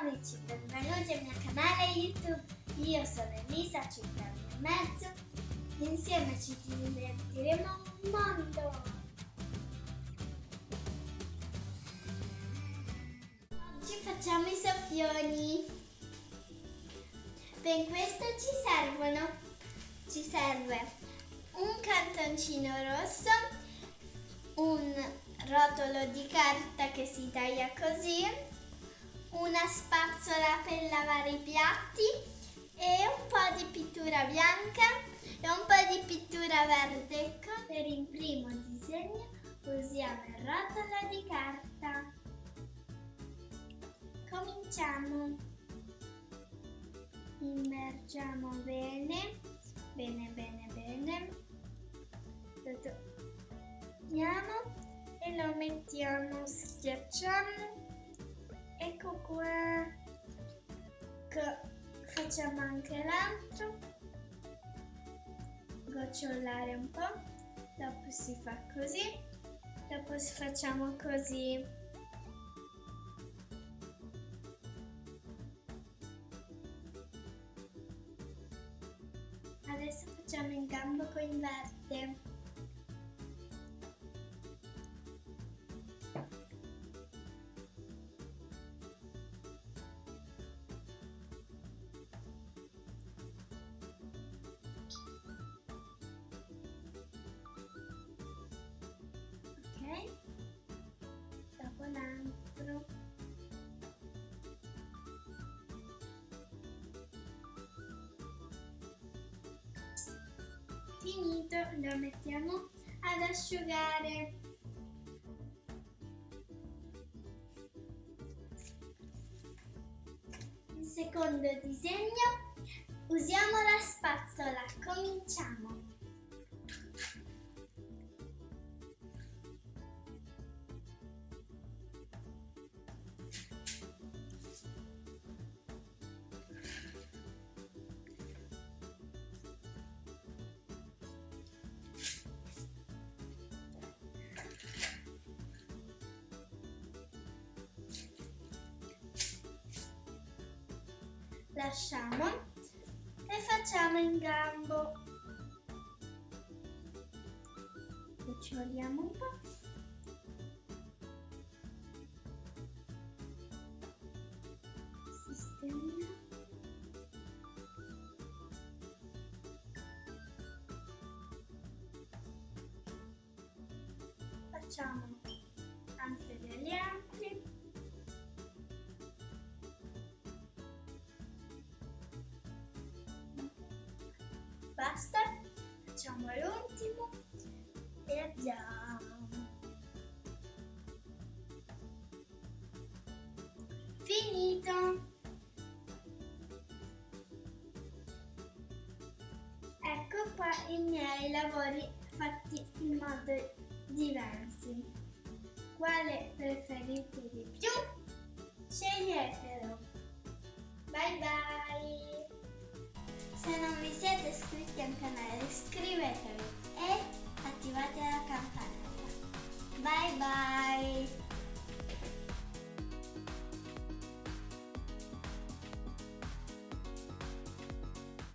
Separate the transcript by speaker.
Speaker 1: amici, benvenuti al mio canale YouTube. Io sono Elisa, circa anni e mezzo. Insieme ci divertiremo un mondo. Oggi facciamo i soffioni. Per questo ci servono, ci serve un cartoncino rosso, un rotolo di carta che si taglia così, una spazzola per lavare i piatti e un po' di pittura bianca e un po' di pittura verde. Per il primo disegno usiamo il rotolo di carta. Cominciamo. Immergiamo bene, qua facciamo anche l'altro. Gocciolare un po' dopo si fa così dopo facciamo così. Adesso facciamo il gambo con verde finito lo mettiamo ad asciugare. Il secondo disegno usiamo la spazzola cominciamo lasciamo e facciamo in gambo. Cuccioliamo un po' sistemiamo facciamo anche degli altri basta facciamo l'ultimo e abbiamo finito. Ecco qua i miei lavori fatti in modo diversi. Quale preferite di più? Sceglietelo. Bye bye se non vi siete iscritti al canale iscrivetevi e attivate la campanella. Bye bye!